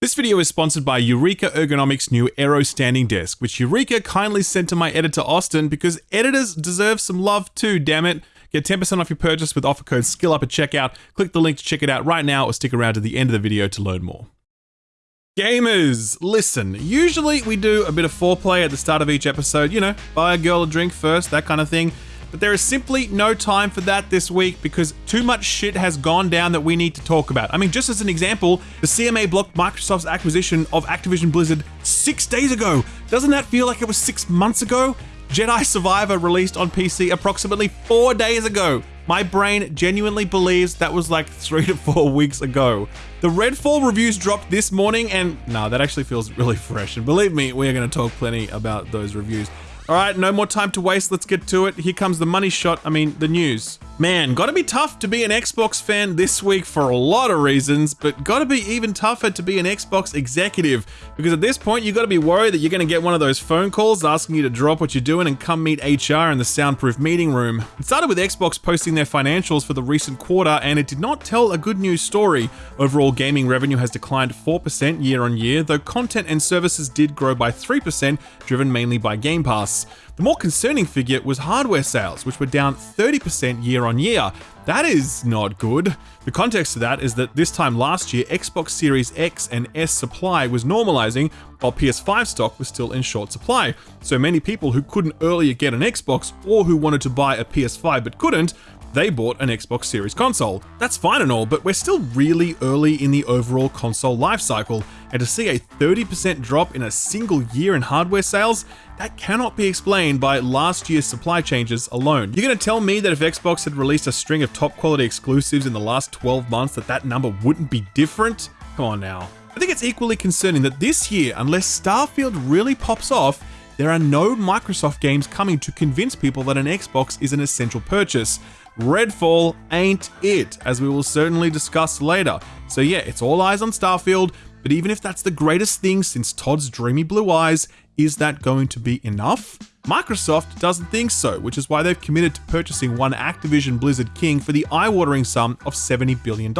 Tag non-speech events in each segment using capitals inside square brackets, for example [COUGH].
This video is sponsored by Eureka Ergonomics' new Aero Standing Desk, which Eureka kindly sent to my editor Austin because editors deserve some love too, damn it. Get 10% off your purchase with offer code SKILLUP at checkout. Click the link to check it out right now or stick around to the end of the video to learn more. Gamers, listen, usually we do a bit of foreplay at the start of each episode, you know, buy a girl a drink first, that kind of thing. But there is simply no time for that this week because too much shit has gone down that we need to talk about. I mean, just as an example, the CMA blocked Microsoft's acquisition of Activision Blizzard six days ago. Doesn't that feel like it was six months ago? Jedi Survivor released on PC approximately four days ago. My brain genuinely believes that was like [LAUGHS] three to four weeks ago. The Redfall reviews dropped this morning, and no, that actually feels really [LAUGHS] fresh. And believe me, we are going to talk plenty about those reviews. All right, no more time to waste. Let's get to it. Here comes the money shot. I mean, the news. Man, gotta be tough to be an Xbox fan this week for a lot of reasons, but gotta be even tougher to be an Xbox executive because at this point you gotta be worried that you're gonna get one of those phone calls asking you to drop what you're doing and come meet HR in the soundproof meeting room. It started with Xbox posting their financials for the recent quarter and it did not tell a good news story. Overall gaming revenue has declined 4% year on year, though content and services did grow by 3%, driven mainly by Game Pass. The more concerning figure was hardware sales, which were down 30% year on year. That is not good. The context of that is that this time last year, Xbox Series X and S supply was normalizing, while PS5 stock was still in short supply. So many people who couldn't earlier get an Xbox or who wanted to buy a PS5 but couldn't they bought an Xbox Series console. That's fine and all, but we're still really early in the overall console lifecycle, and to see a 30% drop in a single year in hardware sales, that cannot be explained by last year's supply changes alone. You're gonna tell me that if Xbox had released a string of top quality exclusives in the last 12 months that that number wouldn't be different? Come on now. I think it's equally concerning that this year, unless Starfield really pops off, there are no Microsoft games coming to convince people that an Xbox is an essential purchase. Redfall ain't it, as we will certainly discuss later. So yeah, it's all eyes on Starfield, but even if that's the greatest thing since Todd's dreamy blue eyes, is that going to be enough? Microsoft doesn't think so, which is why they've committed to purchasing one Activision Blizzard King for the eye-watering sum of $70 billion.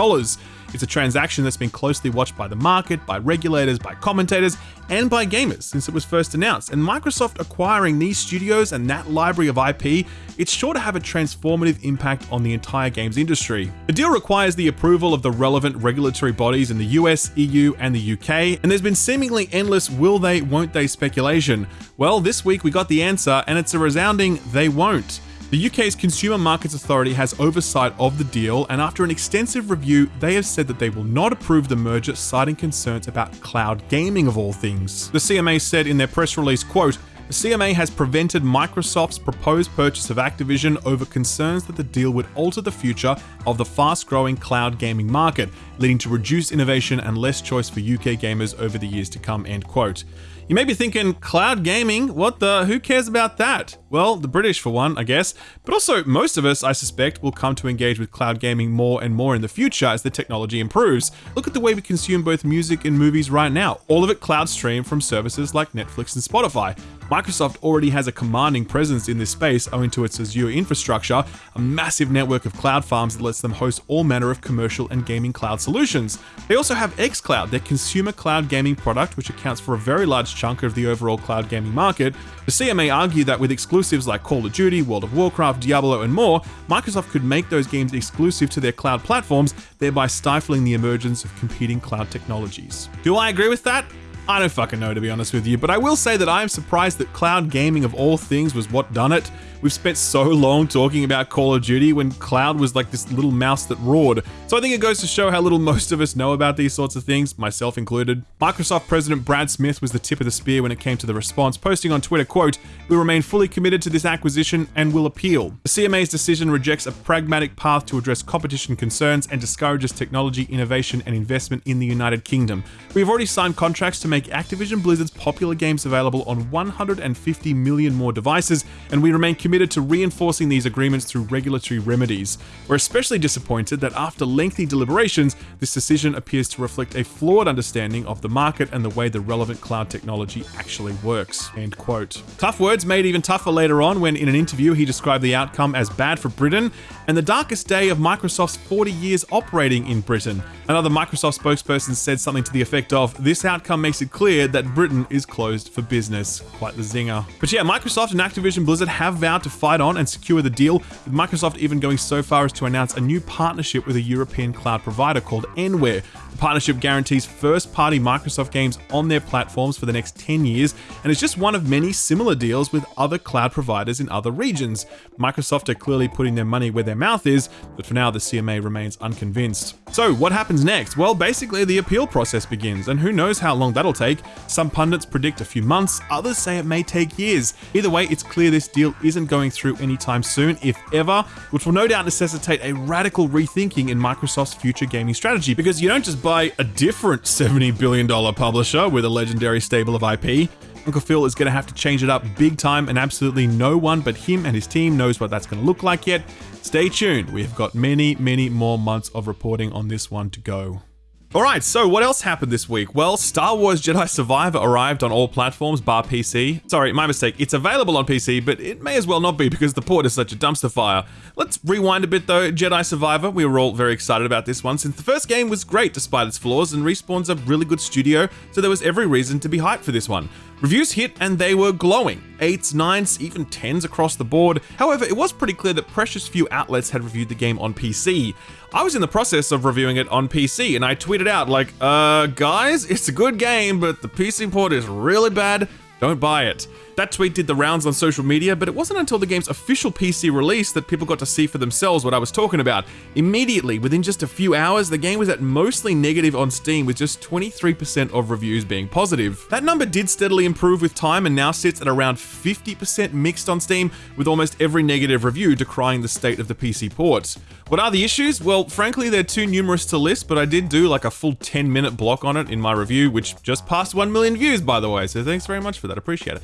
It's a transaction that's been closely watched by the market, by regulators, by commentators, and by gamers since it was first announced. And Microsoft acquiring these studios and that library of IP, it's sure to have a transformative impact on the entire games industry. The deal requires the approval of the relevant regulatory bodies in the US, EU, and the UK, and there's been seemingly endless will they, won't they speculation. Well, this week we got the answer, and it's a resounding they won't. The UK's Consumer Markets Authority has oversight of the deal, and after an extensive review, they have said that they will not approve the merger, citing concerns about cloud gaming of all things. The CMA said in their press release, quote, the CMA has prevented Microsoft's proposed purchase of Activision over concerns that the deal would alter the future of the fast growing cloud gaming market, leading to reduced innovation and less choice for UK gamers over the years to come. End quote. You may be thinking, cloud gaming? What the? Who cares about that? Well, the British for one, I guess, but also most of us, I suspect, will come to engage with cloud gaming more and more in the future as the technology improves. Look at the way we consume both music and movies right now, all of it cloud streamed from services like Netflix and Spotify. Microsoft already has a commanding presence in this space owing to its Azure infrastructure, a massive network of cloud farms that lets them host all manner of commercial and gaming cloud solutions. They also have xCloud, their consumer cloud gaming product, which accounts for a very large chunk of the overall cloud gaming market. The CMA argue that with exclusives like Call of Duty, World of Warcraft, Diablo, and more, Microsoft could make those games exclusive to their cloud platforms, thereby stifling the emergence of competing cloud technologies. Do I agree with that? I don't fucking know to be honest with you, but I will say that I am surprised that cloud gaming of all things was what done it. We've spent so long talking about Call of Duty when Cloud was like this little mouse that roared. So I think it goes to show how little most of us know about these sorts of things, myself included. Microsoft President Brad Smith was the tip of the spear when it came to the response, posting on Twitter, quote, We remain fully committed to this acquisition and will appeal. The CMA's decision rejects a pragmatic path to address competition concerns and discourages technology, innovation, and investment in the United Kingdom. We have already signed contracts to make make Activision Blizzard's popular games available on 150 million more devices, and we remain committed to reinforcing these agreements through regulatory remedies. We're especially disappointed that after lengthy deliberations, this decision appears to reflect a flawed understanding of the market and the way the relevant cloud technology actually works. End quote. Tough words made even tougher later on when in an interview he described the outcome as bad for Britain and the darkest day of Microsoft's 40 years operating in Britain. Another Microsoft spokesperson said something to the effect of, this outcome makes it clear that Britain is closed for business. Quite the zinger. But yeah, Microsoft and Activision Blizzard have vowed to fight on and secure the deal, with Microsoft even going so far as to announce a new partnership with a European cloud provider called Nware. The partnership guarantees first party Microsoft games on their platforms for the next 10 years, and it's just one of many similar deals with other cloud providers in other regions. Microsoft are clearly putting their money where their mouth is, but for now the CMA remains unconvinced. So, what happens next? Well, basically, the appeal process begins, and who knows how long that'll take. Some pundits predict a few months, others say it may take years. Either way, it's clear this deal isn't going through anytime soon, if ever, which will no doubt necessitate a radical rethinking in Microsoft's future gaming strategy, because you don't just buy a different $70 billion publisher with a legendary stable of IP. Uncle Phil is going to have to change it up big time, and absolutely no one but him and his team knows what that's going to look like yet. Stay tuned, we have got many, many more months of reporting on this one to go. Alright, so what else happened this week? Well, Star Wars Jedi Survivor arrived on all platforms bar PC. Sorry, my mistake. It's available on PC, but it may as well not be because the port is such a dumpster fire. Let's rewind a bit though. Jedi Survivor, we were all very excited about this one since the first game was great despite its flaws and Respawn's a really good studio, so there was every reason to be hyped for this one. Reviews hit and they were glowing. 8s, 9s, even 10s across the board. However, it was pretty clear that precious few outlets had reviewed the game on PC. I was in the process of reviewing it on PC and I tweeted out like, uh, guys, it's a good game, but the PC port is really bad. Don't buy it. That tweet did the rounds on social media, but it wasn't until the game's official PC release that people got to see for themselves what I was talking about. Immediately, within just a few hours, the game was at mostly negative on Steam with just 23% of reviews being positive. That number did steadily improve with time and now sits at around 50% mixed on Steam, with almost every negative review decrying the state of the PC port. What are the issues? Well, frankly, they're too numerous to list, but I did do like a full 10 minute block on it in my review, which just passed 1 million views, by the way, so thanks very much for that, appreciate it.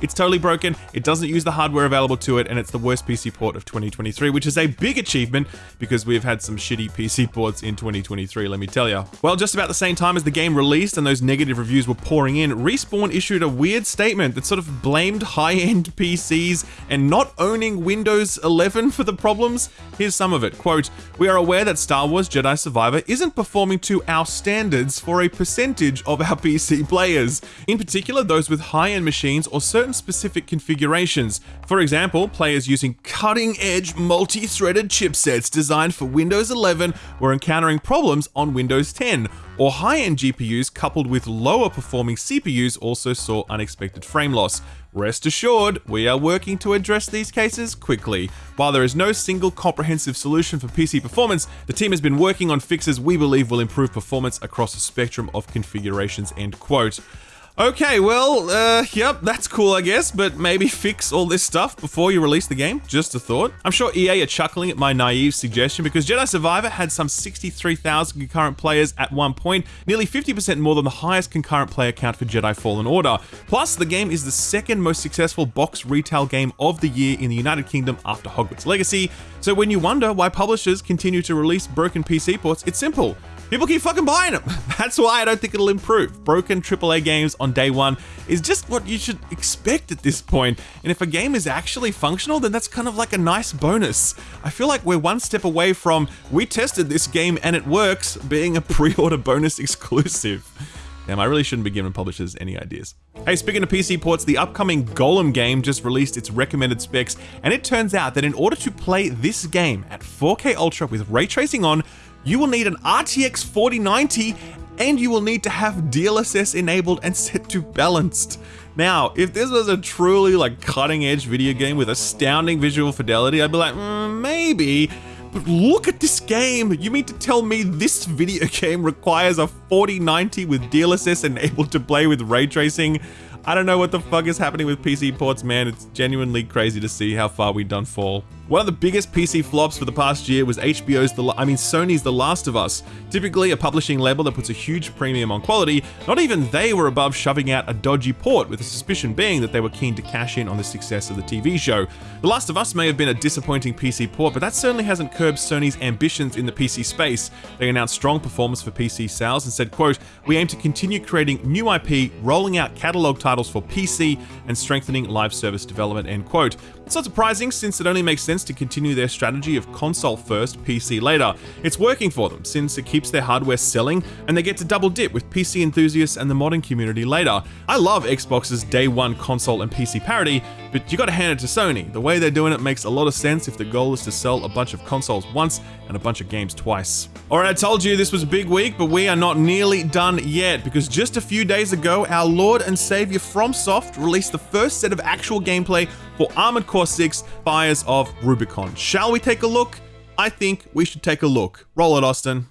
It's totally broken, it doesn't use the hardware available to it, and it's the worst PC port of 2023, which is a big achievement because we've had some shitty PC ports in 2023, let me tell you. Well, just about the same time as the game released and those negative reviews were pouring in, Respawn issued a weird statement that sort of blamed high-end [LAUGHS] PCs and not owning Windows 11 for the problems. Here's some of it. Quote, We are aware that Star Wars Jedi Survivor isn't performing to our standards for a percentage of our [LAUGHS] PC players, in particular those with high-end machines or certain specific configurations. For example, players using cutting-edge multi-threaded chipsets designed for Windows 11 were encountering problems on Windows 10, or high-end GPUs coupled with lower performing CPUs also saw unexpected frame loss. Rest assured, we are working to address these cases quickly. While there is no single comprehensive solution for PC performance, the team has been working on fixes we believe will improve performance across a spectrum of configurations, end quote. Okay, well, uh, yep, that's cool, I guess, but maybe fix all this stuff before you release the game. Just a thought. I'm sure EA are chuckling at my naive suggestion because Jedi Survivor had some 63,000 concurrent players at one point, nearly 50% more than the highest concurrent player count for Jedi Fallen Order. Plus, the game is the second most successful box retail game of the year in the United Kingdom after Hogwarts Legacy. So when you wonder why publishers continue to release broken PC ports, it's simple. People keep fucking buying them. [LAUGHS] That's why I don't think it'll improve. Broken AAA games on day one is just what you should expect at this point. And if a game is actually functional, then that's kind of like a nice bonus. I feel like we're one step away from we tested this game and it works being a pre-order bonus [LAUGHS] exclusive. Damn, I really shouldn't be giving publishers any ideas. Hey, speaking of PC ports, the upcoming Gollum game just released its recommended specs, and it turns out that in order to play this game at 4K Ultra with ray tracing on, you will need an RTX 4090 and you will need to have DLSS enabled and set to balanced. Now, if this was a truly like cutting edge video game with astounding visual fidelity, I'd be like, mm, maybe. But look at this game! You mean to tell me this video [LAUGHS] game requires a 4090 with DLSS enabled to play with ray tracing? I don't know what the fuck is happening with PC ports, man. It's genuinely crazy to see how far we've done fall. One of the biggest PC flops for the past year was HBO's The I mean Sony's The Last of Us. Typically a publishing label that puts a huge premium on quality, not even they were above shoving out a dodgy port with the suspicion being that they were keen to cash in on the success of the TV show. The Last of Us may have been a disappointing PC port, but that certainly hasn't curbed Sony's ambitions in the PC space. They announced strong performance for PC sales and said, quote, "We aim to continue creating new IP, rolling out catalog titles for PC and strengthening live service development." End quote. It's not surprising since it only makes sense to continue their strategy of console first, PC later. It's working for them since it keeps their hardware selling and they get to double dip with PC enthusiasts and the modding community later. I love Xbox's day one console and PC parity, but you gotta hand it to Sony. The way they're doing it makes a lot of sense if the goal is to sell a bunch of consoles once and a bunch of games twice. Alright, I told you this was a big week, but we are not nearly done yet because just a few days ago, our Lord and Savior FromSoft released the first set of actual gameplay for Armored Core 6 Fires of Rubicon. Shall we take a look? I think we should take a look. Roll it, Austin.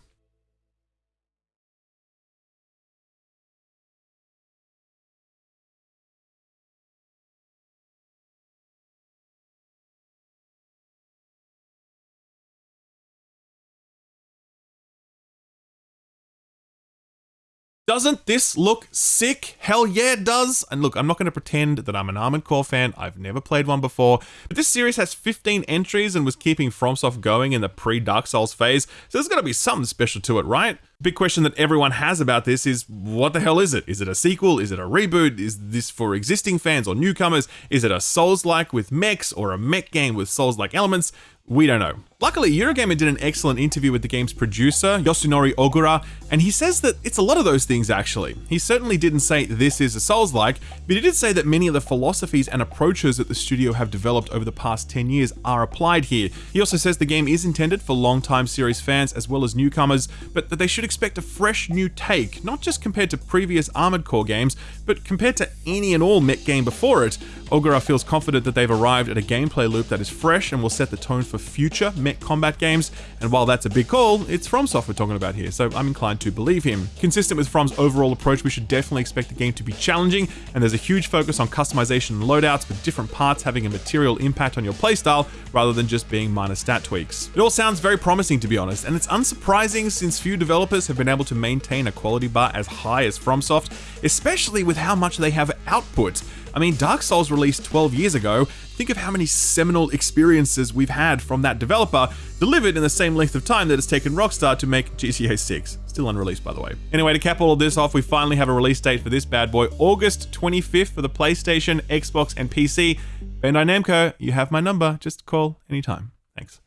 Doesn't this look sick? Hell yeah, it does. And look, I'm not going to pretend that I'm an Armored Core fan. I've never played one before. But this series has 15 entries and was keeping FromSoft going in the pre-Dark Souls phase. So there's got to be something special to it, right? Big question that everyone has about this is what the hell is it? Is it a sequel? Is it a reboot? Is this for existing fans or newcomers? Is it a Souls-like with mechs or a mech game with Souls-like elements? We don't know. Luckily, Eurogamer did an excellent interview with the game's producer, Yasunori Ogura, and he says that it's a lot of those things actually. He certainly didn't say this is a Souls-like, but he did say that many of the philosophies and approaches that the studio have developed over the past 10 years are applied here. He also says the game is intended for long-time series fans as well as newcomers, but that they should expect a fresh new take, not just compared to previous Armored Core games, but compared to any and all mech game before it. Ogura feels confident that they've arrived at a gameplay loop that is fresh and will set the tone for future mech combat games, and while that's a big call, it's FromSoft we're talking about here, so I'm inclined to believe him. Consistent with From's overall approach, we should definitely expect the game to be challenging, and there's a huge focus on customization and loadouts, with different parts having a material impact on your playstyle rather than just being minor stat tweaks. It all sounds very promising to be honest, and it's unsurprising since few developers have been able to maintain a quality bar as high as FromSoft, especially with how much they have output. I mean, Dark Souls released 12 years ago. Think of how many seminal experiences we've had from that developer, delivered in the same length of time that it's taken Rockstar to make GTA 6. Still unreleased, by the way. Anyway, to cap all of this off, we finally have a release date for this bad boy, August 25th for the PlayStation, Xbox, and PC. Bandai Namco, you have my number. Just call anytime. Thanks.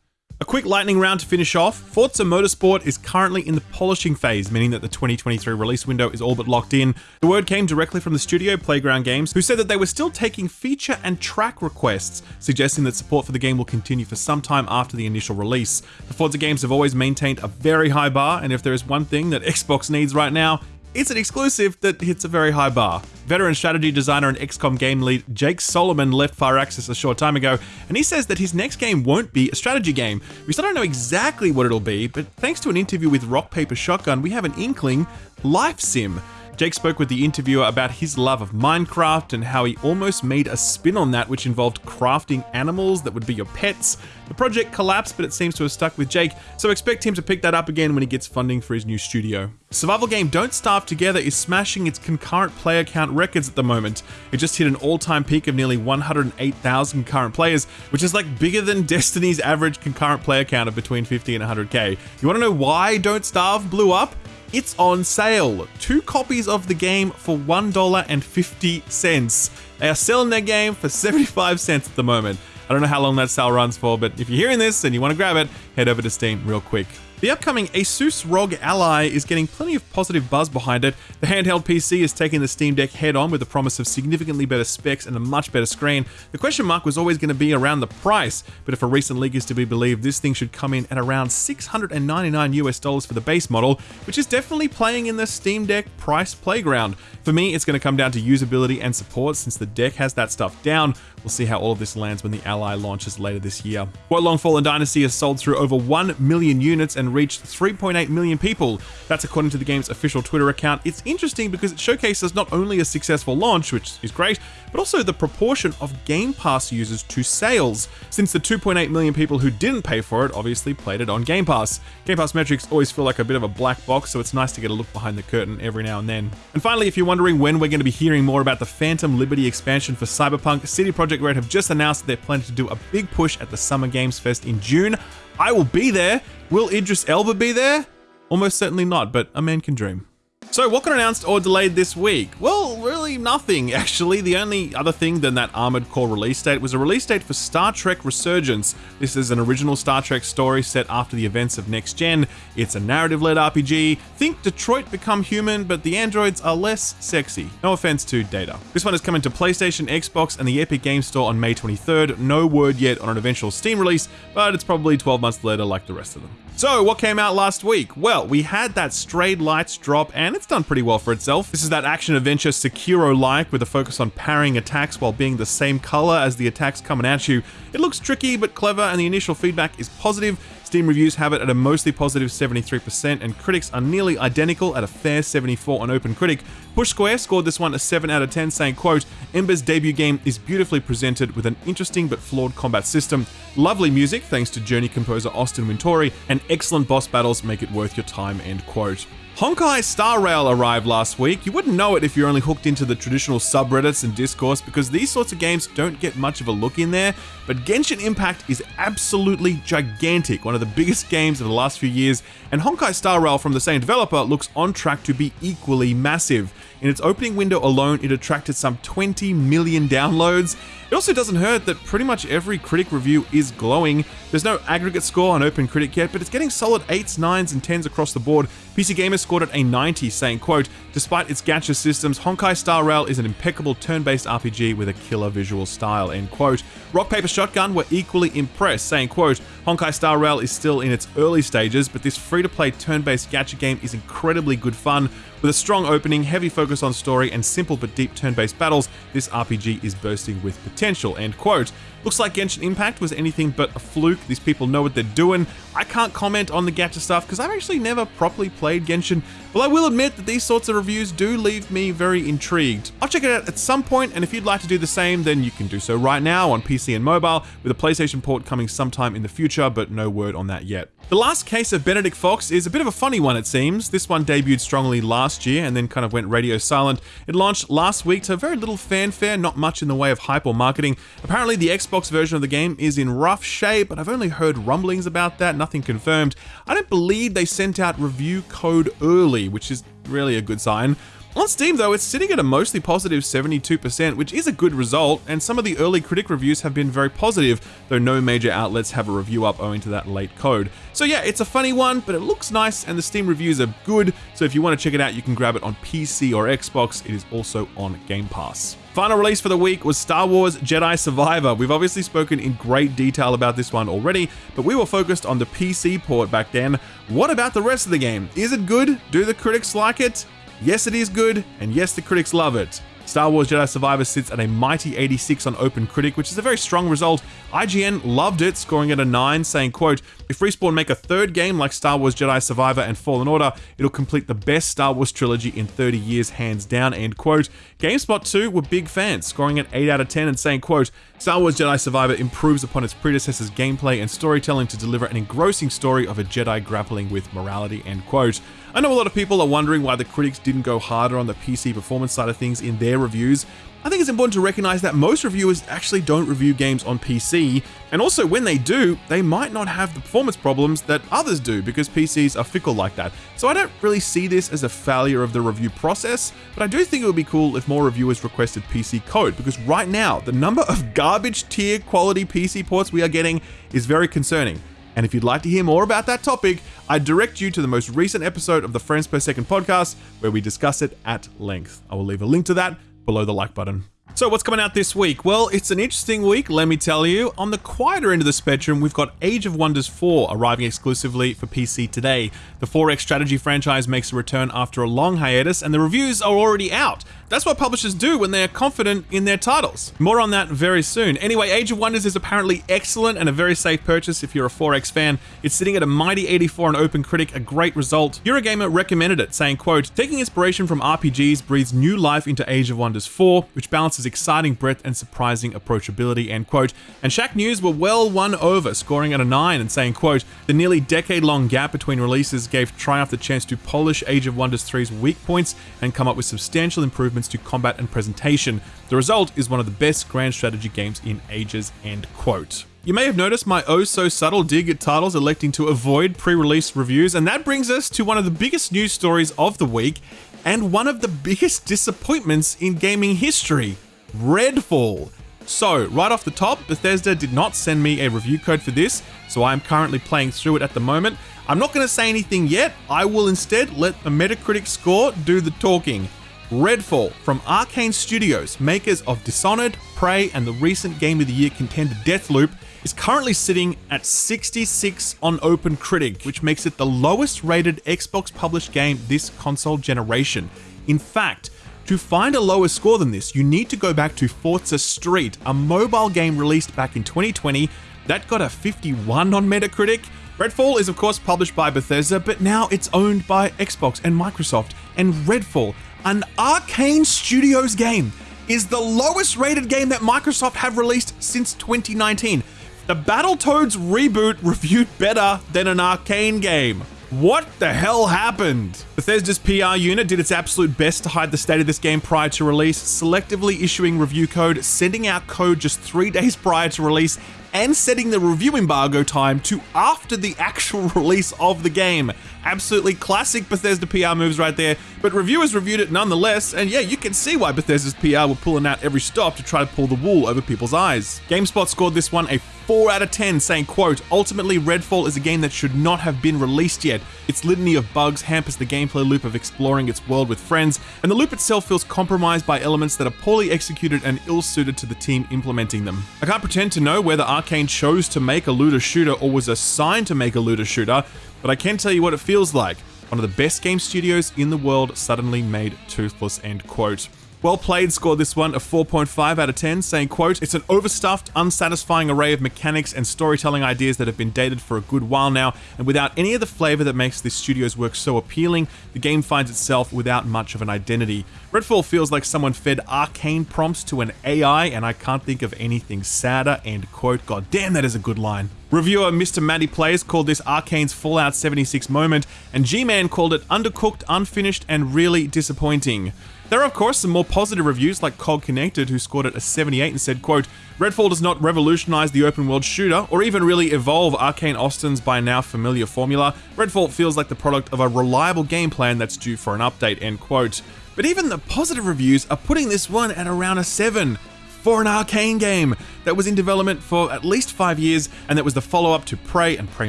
A quick lightning round to finish off. Forza Motorsport is currently in the polishing phase, meaning that the 2023 release window is all but locked in. The word came directly from the studio, Playground Games, who said that they were still taking feature and track requests, suggesting that support for the game will continue for some time after the initial release. The Forza games have always maintained a very high bar, and if there is one thing that [LAUGHS] Xbox needs right now, it's an exclusive that hits a very high bar. Veteran strategy designer and XCOM game lead Jake Solomon left Firaxis a short time ago, and he says that his next game won't be a strategy game. We still don't know exactly what it'll be, but thanks to an interview with Rock Paper Shotgun, we have an inkling life sim. Jake spoke with the interviewer about his love of Minecraft and how he almost made a spin on that, which involved crafting animals that would be your pets. The project collapsed, but it seems to have stuck with Jake, so expect him to pick that up again when he gets funding for his new studio. Survival game Don't Starve Together is smashing its concurrent player count records at the moment. It just hit an all-time peak of nearly 108,000 concurrent players, which is like bigger than [LAUGHS] Destiny's average concurrent player count of between 50 and 100k. You want to know why Don't Starve blew up? It's on sale. Two copies of the game for $1.50. They are selling their game for 75 cents at the moment. I don't know how long that sale runs for, but if you're hearing this and you want to grab it, head over to Steam real quick. The upcoming Asus ROG Ally is getting plenty of positive buzz behind it. The handheld PC is taking the Steam Deck head on with the promise of significantly better specs and a much better screen. The question mark was always going to be around the price, but if a recent leak is to be believed, this thing should come in at around 699 US dollars for the base model, which is definitely playing in the Steam Deck price playground. For me, it's going to come down to usability and support since the deck has that stuff down. We'll see how all of this lands when the Ally launches later this year. Wo Long Fallen Dynasty has sold through over 1 million units and reached 3.8 million people. That's according to the game's official Twitter account. It's interesting because it showcases not only a successful launch, which is great, but also the proportion of Game Pass users to sales, since the 2.8 million people who didn't pay for it obviously played it on Game Pass. Game Pass metrics always feel like a bit of a black box, so it's nice to get a look behind the curtain every now and then. And finally, if you're wondering when we're going to be hearing more about the Phantom Liberty expansion for Cyberpunk, CD Projekt Red have just announced that they're planning to do a big push at the Summer Games Fest in June. I will be there. Will Idris Elba be there? Almost certainly not, but a man can dream. So, what got announced or delayed this week? Well, really nothing, [LAUGHS] actually. The only other thing than that Armored Core release date was a release date for Star Trek Resurgence. This is an original Star Trek story set after the events of Next Gen. It's a narrative led RPG. Think Detroit become human, but the androids are less sexy. No offense to Data. This one is coming to PlayStation, Xbox, and the Epic Game Store on May 23rd. No word yet on an eventual Steam release, but it's probably 12 months later like the rest of them. So, what came out last week? Well, we had that Strayed Lights drop, and it's done pretty well for itself. This is that action adventure Sekiro like with a focus on parrying attacks while being the same color as the attacks coming at you. It looks tricky but clever, and the initial feedback is positive. Steam reviews have it at a mostly positive 73%, and critics are nearly identical at a fair 74 on OpenCritic. Push Square scored this one a 7 out of 10, saying, quote, Ember's debut game is beautifully presented with an interesting but flawed combat system, lovely music thanks to Journey composer Austin Wintory, and excellent boss battles make it worth your time, end quote. Honkai Star Rail arrived last week. You wouldn't know it if you're only hooked into the traditional subreddits and discourse because these sorts of games don't get much of a look in there, but Genshin Impact is absolutely gigantic, one of the biggest games of the last few years, and Honkai Star Rail from the same developer looks on track to be equally massive. In its opening window alone, it attracted some 20 million downloads. It also doesn't hurt that pretty much every critic review is glowing. There's no aggregate score on OpenCritic yet, but it's getting solid 8s, 9s, and 10s across the board. PC Gamer scored it a 90, saying, quote, Despite its gacha systems, Honkai Star Rail is an impeccable turn-based RPG with a killer visual style, end quote. Rock Paper Shotgun were equally impressed, saying, quote, Honkai Star Rail is still in its early stages, but this free-to-play turn-based gacha game is incredibly good fun. With a strong opening, heavy focus on story, and simple but deep turn-based battles, this RPG is bursting with potential, end quote. Looks like Genshin Impact was anything but a fluke. These people know what they're doing. I can't comment on the gacha stuff because I've actually never properly played Genshin, but I will admit that these sorts of reviews do leave me very intrigued. I'll check it out at some point, and if you'd like to do the same, then you can do so right now on PC and mobile, with a PlayStation port coming sometime in the future, but no word on that yet. The last case of Benedict Fox is a bit of a funny one, it seems. This one debuted strongly last year and then kind of went radio silent. It launched last week to very little fanfare, not much in the way of hype or marketing. Apparently, the Xbox version of the game is in rough shape, but I've only heard rumblings about that, nothing confirmed. I don't believe they sent out review code early, which is really a good sign. On Steam though, it's sitting at a mostly positive 72%, which is a good result, and some of the early critic reviews have been very positive, though no major outlets have a review up owing to that late code. So yeah, it's a funny one, but it looks nice, and the Steam reviews are good, so if you want to check it out, you can grab it on PC or Xbox. It is also on Game Pass. Final release for the week was Star Wars Jedi Survivor. We've obviously spoken in great detail about this one already, but we were focused on the PC port back then. What about the rest of the game? Is it good? Do the critics like it? Yes, it is good, and yes, the critics love it. Star Wars Jedi Survivor sits at a mighty 86 on OpenCritic, which is a very strong result. IGN loved it, scoring it a 9, saying, quote, If Respawn make a third game like Star Wars Jedi Survivor and Fallen Order, it'll complete the best Star Wars trilogy in 30 years, hands down, end quote. GameSpot too were big fans, scoring it 8 out of 10 and saying, quote, Star Wars Jedi Survivor improves upon its predecessor's gameplay and storytelling to deliver an engrossing story of a Jedi grappling with morality, end quote. I know a lot of people are wondering why the critics didn't go harder on the PC performance side of things in their reviews. I think it's important to recognize that most reviewers actually don't review games on PC, and also when they do, they might not have the performance problems that others do because PCs are fickle like that. So I don't really see this as a failure of the review process, but I do think it would be cool if more reviewers requested PC code because right now, the number of garbage tier quality PC ports we are getting is very concerning. And if you'd like to hear more about that topic, I direct you to the most recent episode of the Frames Per Second podcast where we discuss it at length. I will leave a link to that below the like button. So, what's coming out this week? Well, it's an interesting week, let me tell you. On the quieter end of the spectrum, we've got Age of Wonders 4 arriving exclusively for PC today. The 4X strategy franchise makes a return after a long hiatus, and the reviews are already out. That's what publishers do when they're confident in their titles. More on that very soon. Anyway, Age of Wonders is apparently excellent and a very safe purchase if you're a 4X fan. It's sitting at a mighty 84 on OpenCritic, a great result. Eurogamer recommended it, saying, quote, taking inspiration from RPGs breathes new life into Age of Wonders 4, which balances exciting breadth and surprising approachability, end quote. And Shacknews were well won over, scoring at a 9 and saying, quote, the nearly decade-long gap between releases gave Triumph the chance to polish Age of Wonders 3's weak points and come up with substantial improvements to combat and presentation. The result is one of the best grand strategy games in ages, end quote. You may have noticed my oh so subtle dig at titles electing to avoid pre-release reviews, and that brings us to one of the biggest news stories of the week, and one of the biggest disappointments in gaming history, Redfall. So, right off the top, Bethesda did not send me a review code for this, so I'm currently playing through it at the moment. I'm not going to say anything yet, I will instead let the Metacritic score do the talking. Redfall from Arkane Studios, makers of Dishonored, Prey, and the recent Game of the Year contender Deathloop, is currently sitting at 66 on OpenCritic, which makes it the lowest rated Xbox published game this console generation. In fact, to find a lower score than this, you need to go back to Forza Street, a mobile game released back in 2020 that got a 51 on Metacritic. Redfall is of course published by Bethesda, but now it's owned by Xbox and Microsoft, and Redfall, an Arkane Studios game, is the lowest rated game that Microsoft have released since 2019. The Battletoads reboot reviewed better than an Arkane game. What the hell happened? Bethesda's PR unit did its absolute best to hide the state of this game prior to release, selectively issuing review code, sending out code just three [LAUGHS] days prior to release, and setting the review embargo time to after the actual [LAUGHS] release of the game. Absolutely classic Bethesda PR moves right there, but reviewers reviewed it nonetheless, and yeah, you can see why Bethesda's PR were pulling out every stop to try to pull the wool over people's eyes. GameSpot scored this one a 4 out of 10, saying, quote, ultimately Redfall is a game that should not have been released yet. Its litany of bugs hampers the gameplay loop of exploring its world with friends, and the loop itself feels compromised by elements that are poorly executed and ill-suited to the team implementing them. I can't pretend to know whether Arkane chose to make a looter shooter or was assigned to make a looter shooter, but I can tell you what it feels like. One of the best game studios in the world suddenly made toothless, end quote. Well played scored this one a 4.5 out of 10, saying, quote, It's an overstuffed, unsatisfying array of mechanics and storytelling ideas that have been dated for a good while now, and without any of the flavor that makes this studio's work so appealing, the game finds itself without much of an identity. Redfall feels like someone fed Arkane prompts to an AI, and I can't think of anything sadder, end quote. God damn, that is a good line. Reviewer Mr. Matty Plays called this Arkane's Fallout 76 moment, and G-Man called it undercooked, unfinished, and really disappointing. There are of course some more positive reviews like COGconnected who scored it a 78 and said, quote, Redfall does not revolutionize the open world shooter or even really evolve Arkane Austin's by now familiar formula. Redfall feels like the product of a reliable game plan that's due for an update, end quote. But even the positive reviews are putting this one at around a 7 for an Arkane game that was in development for at least five years and that was the follow-up to Prey and Prey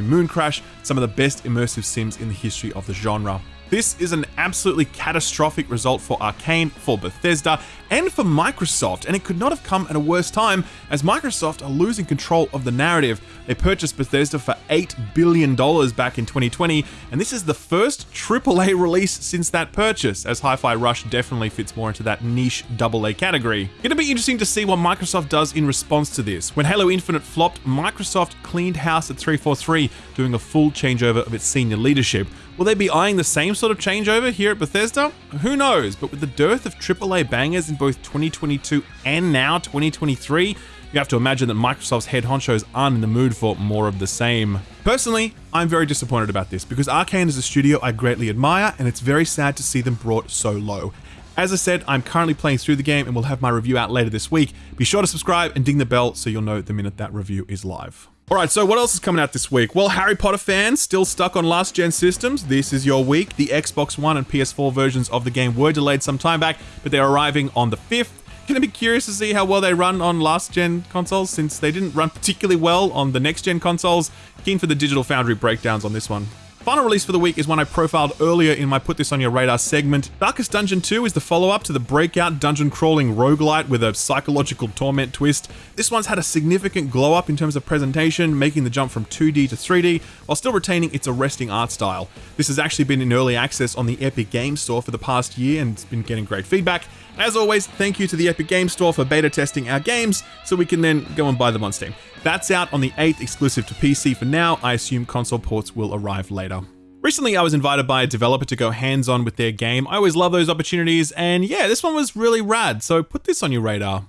Mooncrash, some of the best immersive sims in the history of the genre. This is an absolutely catastrophic result for Arkane, for Bethesda, and for Microsoft, and it could not have come at a worse time as Microsoft are losing control of the narrative. They purchased Bethesda for $8 billion back in 2020, and this is the first AAA release since that purchase, as Hi-Fi Rush definitely fits more into that niche AA category. It'll be interesting to see what Microsoft does in response to this. When Halo Infinite flopped, Microsoft cleaned house at 343, doing a full changeover of its senior leadership. Will they be eyeing the same sort of changeover here at Bethesda? Who knows, but with the dearth of AAA bangers in both 2022 and now 2023, you have to imagine that Microsoft's head honchos aren't in the mood for more of the same. Personally, I'm very disappointed about this because Arkane is a studio I greatly admire and it's very sad to see them brought so low. As I said, I'm currently playing through the game and we'll have my review out later this week. Be sure to subscribe and ding the bell so you'll know the minute that review is live. Alright, so what else is coming out this week? Well, Harry Potter fans still stuck on last gen systems. This is your week. The Xbox One and PS4 versions of the game were delayed some time back, but they're arriving on the 5th. Gonna be curious to see how well they run on last gen consoles since they didn't run particularly well on the next gen consoles. Keen for the Digital Foundry breakdowns on this one. Final release for the week is one I profiled earlier in my Put This On Your Radar segment. Darkest Dungeon 2 is the follow-up to the breakout dungeon crawling roguelite with a psychological torment twist. This one's had a significant glow up in terms of presentation, making the jump from 2D to 3D, while still retaining its arresting art style. This has actually been in early access on the Epic Games Store for the past year and it's been getting great feedback. As always, thank you to the Epic Games Store for beta testing our games so we can then go and buy them on Steam. That's out on the 8th, exclusive to PC for now. I assume console ports will arrive later. Recently, I was invited by a developer to go hands on with their game. I always love those opportunities, and yeah, this one was really rad, so put this on your radar.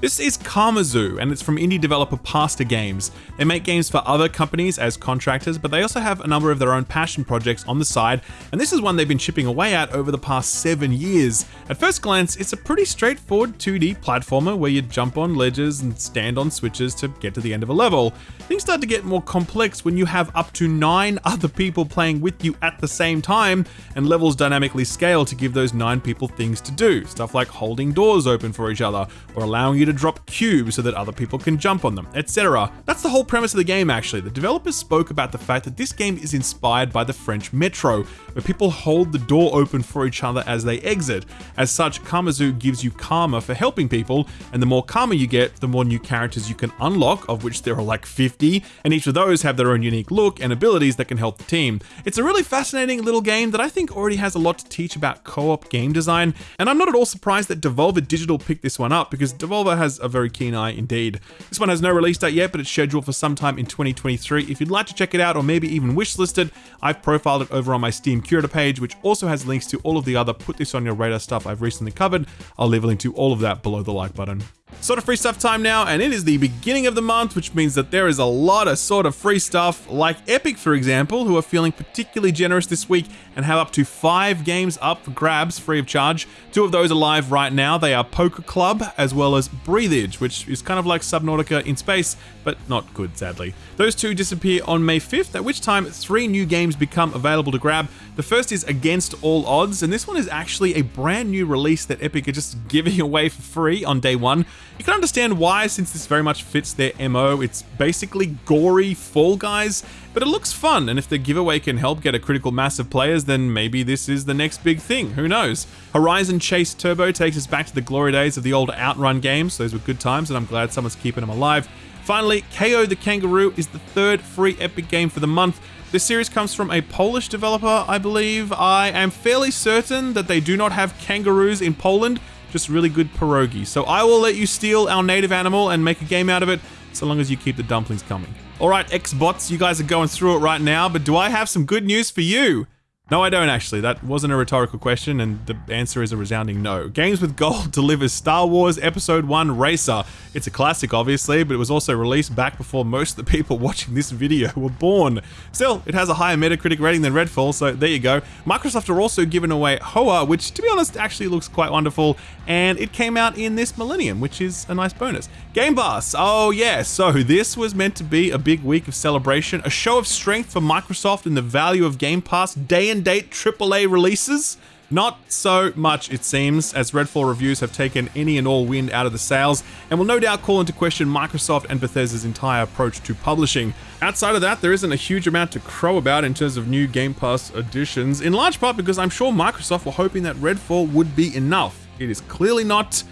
This is Karmazoo, and it's from indie developer Pasta Games. They make games for other companies as contractors, but they also have a number of their own passion projects on the side, and this is one they've been chipping away at over the past seven years. At first glance, it's a pretty straightforward 2D platformer where you jump on ledges and stand on switches to get to the end of a level. Things start to get more complex when you have up to nine [LAUGHS] other people playing with you at the same time, and levels dynamically scale to give those nine people things to do. Stuff like holding doors open for each other, or allowing you to drop cubes so that other people can jump on them, etc. That's the whole premise of the game actually. The developers spoke about the fact that this game is inspired by the French Metro, where people hold the door open for each other as they exit. As such, Karmazoo gives you karma for helping people, and the more karma you get, the more new characters you can unlock, of which there are like 50, and each of those have their own unique look and abilities that can help the team. It's a really fascinating little game that I think already has a lot to teach about co-op game design, and I'm not at all surprised that Devolver Digital picked this one up because Devolver has a very keen eye indeed. This one has no release date yet, but it's scheduled for sometime in 2023. If you'd like to check it out or maybe even wishlisted, I've profiled it over on my Steam curator page, which also has links to all of the other Put This On Your Radar stuff I've recently covered. I'll leave a link to all of that below the like button. Sort of free stuff time now, and it is the beginning of the month, which means that there is a lot of sort of free stuff, like Epic, for example, who are feeling particularly generous this week and have up to five games up for grabs free of charge. Two of those are live right now. They are Poker Club as well as Breathedge, which is kind of like Subnautica in space, but not good, sadly. Those two disappear on May 5th, at which time three new games become available to grab. The first is Against All Odds, and this one is actually a brand new release that Epic are just [LAUGHS] giving away for free on day one. You can understand why, since this very much fits their MO. It's basically gory Fall Guys, but it looks fun, and if the giveaway can help get a critical mass of players, then maybe this is the next big thing. Who knows? Horizon Chase Turbo takes us back to the glory days of the old Outrun games. Those were good times, and I'm glad someone's keeping them alive. Finally, Kao the Kangaroo is the third free Epic game for the month. This series comes from a Polish developer, I believe. I am fairly certain that they do not have kangaroos in Poland, just really good pierogi. So I will let you steal our native animal and make a game out of it, so long as you keep the dumplings coming. Alright, Xbots, you guys are going through it right now, but do I have some good news for you? No, I don't actually. That wasn't a rhetorical question, and the answer is a resounding no. Games with Gold [LAUGHS] delivers Star Wars Episode 1 Racer. It's a classic, obviously, but it was also released back before most of the people [LAUGHS] watching this video were born. Still, it has a higher Metacritic rating than Redfall, so there you go. Microsoft are also giving away Hoa, which, to be honest, actually looks quite wonderful, and it came out in this millennium, which is a nice bonus. Game Pass. Oh, yeah, so this was meant to be a big week of celebration, a show of strength for Microsoft and the value of Game Pass day and date AAA releases? Not so much, it seems, as Redfall reviews have taken any and all wind out of the sails, and will no doubt call into question Microsoft and Bethesda's entire approach to publishing. Outside of that, there isn't a huge amount to crow about in terms of new Game Pass additions, in large part because I'm sure Microsoft were hoping that Redfall would be enough. It is clearly not.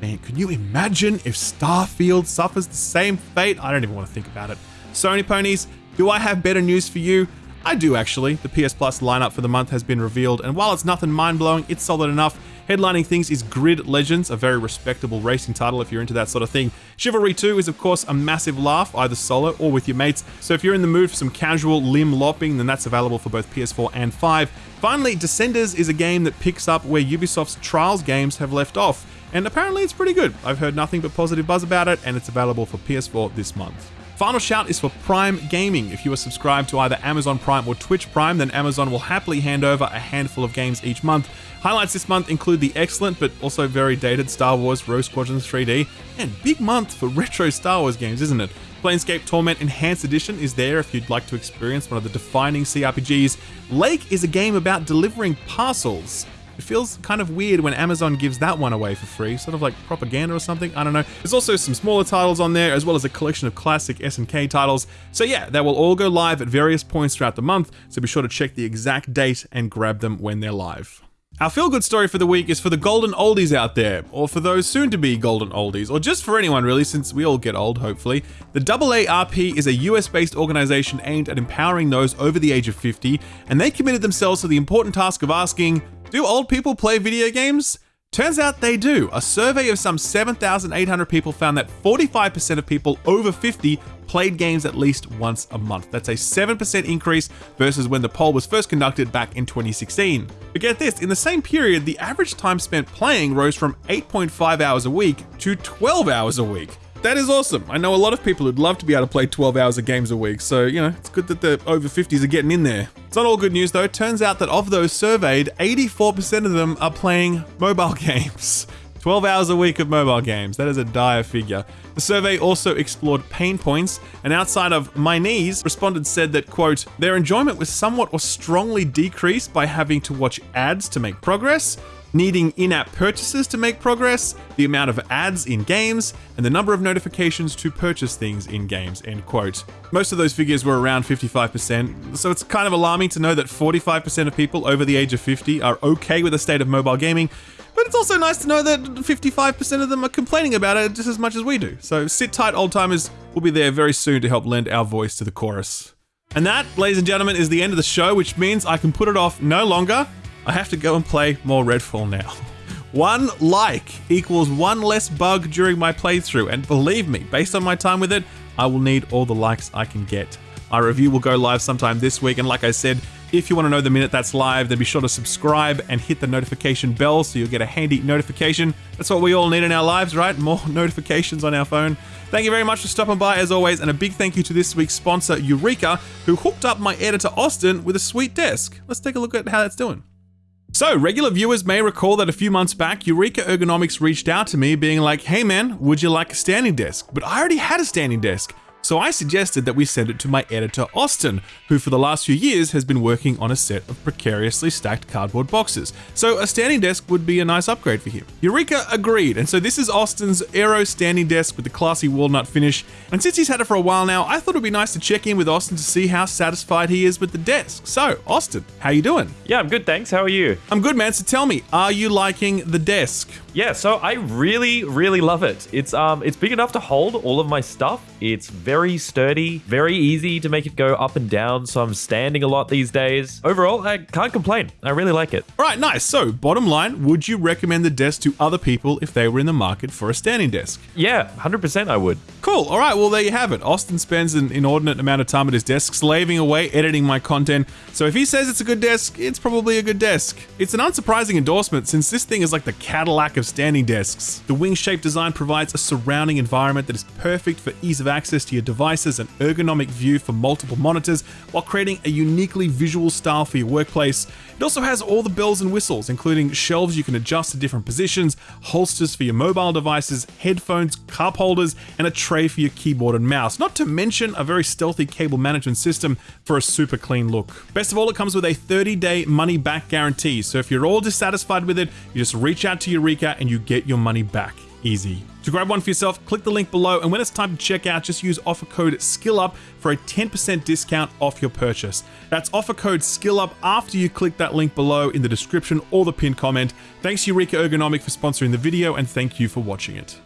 Man, can you imagine if Starfield suffers the same fate? I don't even want to think about it. Sony ponies, do I have better news for you? I do actually. The PS Plus lineup for the month has been revealed, and while it's nothing mind-blowing, it's solid enough. Headlining things is Grid Legends, a very respectable racing title if you're into that sort of thing. Chivalry 2 is of course a massive laugh, either solo or with your mates, so if you're in the mood for some casual limb lopping, then that's available for both PS4 and 5. Finally, Descenders is a game that picks up where Ubisoft's Trials games have left off, and apparently it's pretty good. I've heard nothing but positive buzz about it, and it's available for PS4 this month. Final shout is for Prime Gaming. If you are subscribed to either Amazon Prime or Twitch Prime, then Amazon will happily hand over a handful of games each month. Highlights this month include the excellent but also very dated Star Wars Rogue Squadron 3D, and big month for retro Star Wars games, isn't it? Planescape Torment Enhanced Edition is there if you'd like to experience one of the defining CRPGs. Lake is a game about delivering parcels. It feels kind of weird when Amazon gives that one away for free, sort of like propaganda or something. I don't know. There's also some smaller titles on there, as well as a collection of classic SNK titles. So yeah, they will all go live at various points throughout the month. So be sure to check the exact date and grab them when they're live. Our feel good story for the week is for the golden oldies out there, or for those soon to be golden oldies, or just for anyone really, since we all get old, hopefully. The AARP is a US based organization aimed at empowering those over the age of 50, and they committed themselves to the important task of asking Do old people play video games? Turns out they do. A survey of some 7,800 people found that 45% of people over 50 played games at least once a month. That's a 7% increase versus when the poll was first conducted back in 2016. But get this, in the same period, the average time spent playing rose from 8.5 hours a week to 12 hours a week. That is awesome. I know a lot of people who'd love to be able to play 12 hours of games a week, so, you know, it's good that the over 50s are getting in there. It's not all good news though. It turns out that of those surveyed, 84% of them are playing mobile [LAUGHS] games. 12 hours a week of mobile games. That is a dire figure. The survey also explored pain points, and outside of my knees, respondents said that, quote, their enjoyment was somewhat or strongly decreased by having to watch ads to make progress, needing in-app purchases to make progress, the amount of ads in games, and the number of notifications to purchase things in games, end quote. Most of those figures were around 55%, so it's kind of alarming to know that 45% of people over the age of 50 are okay with the state of mobile gaming, but it's also nice to know that 55% of them are complaining about it just as much as we do. So sit tight, old timers. We'll be there very soon to help lend our voice to the chorus. And that, ladies and gentlemen, is the end of the show, which means I can put it off no longer. I have to go and play more Redfall now. [LAUGHS] One like equals one less bug during my playthrough, and believe me, based on my time with it, I will need all the likes I can get. My review will go live sometime this week, and like I said, if you want to know the minute that's live, then be sure to subscribe and hit the notification bell so you'll get a handy notification. That's what we all need in our lives, right? More [LAUGHS] notifications on our phone. Thank you very much for stopping by as always, and a big thank you to this week's sponsor, Eureka, who hooked up my editor Austin with a sweet desk. Let's take a look at how that's doing. So, regular viewers may recall that a few months back, Eureka Ergonomics reached out to me being like, hey man, would you like a standing desk? But I already had a standing desk. So I suggested that we send it to my editor Austin, who for the last few years has been working on a set of precariously stacked cardboard boxes. So a standing desk would be a nice upgrade for him. Eureka agreed, and so this is Austin's Aero standing desk with the classy walnut finish. And since he's had it for a while now, I thought it'd be nice to check in with Austin to see how satisfied he is with the desk. So, Austin, how you doing? Yeah, I'm good, thanks. How are you? I'm good, man. So tell me, are you liking the desk? Yeah, so I really, really love it. It's um, it's big enough to hold all of my stuff. It's very sturdy, very easy to make it go up and down. So I'm standing a lot these days. Overall, I can't complain. I really like it. All right, nice. So, bottom line, would you recommend the desk to other people if they were in the market for a standing desk? Yeah, 100% I would. Cool. All right. Well, there you have it. Austin spends an inordinate amount of time at his desk slaving away editing my content. So if he says it's a good desk, it's probably a good desk. It's an unsurprising endorsement since this thing is like the Cadillac of standing desks. The wing-shaped design provides a surrounding environment that is perfect for ease of access to your devices and ergonomic view for multiple monitors while creating a uniquely visual style for your workplace. It also has all the bells and whistles, including shelves you can adjust to different positions, holsters for your mobile devices, headphones, cup holders, and a tray for your keyboard and mouse, not to mention a very stealthy cable management system for a super clean look. Best of all, it comes with a 30-day money-back guarantee, so if you're all dissatisfied with it, you just reach out to Eureka and you get your money back. Easy. To grab one for yourself, click the link below, and when it's time to check out, just use offer code SKILLUP for a 10% discount off your purchase. That's offer code SKILLUP after you click that link below in the description or the pinned comment. Thanks Eureka Ergonomic for sponsoring the video, and thank you for watching it.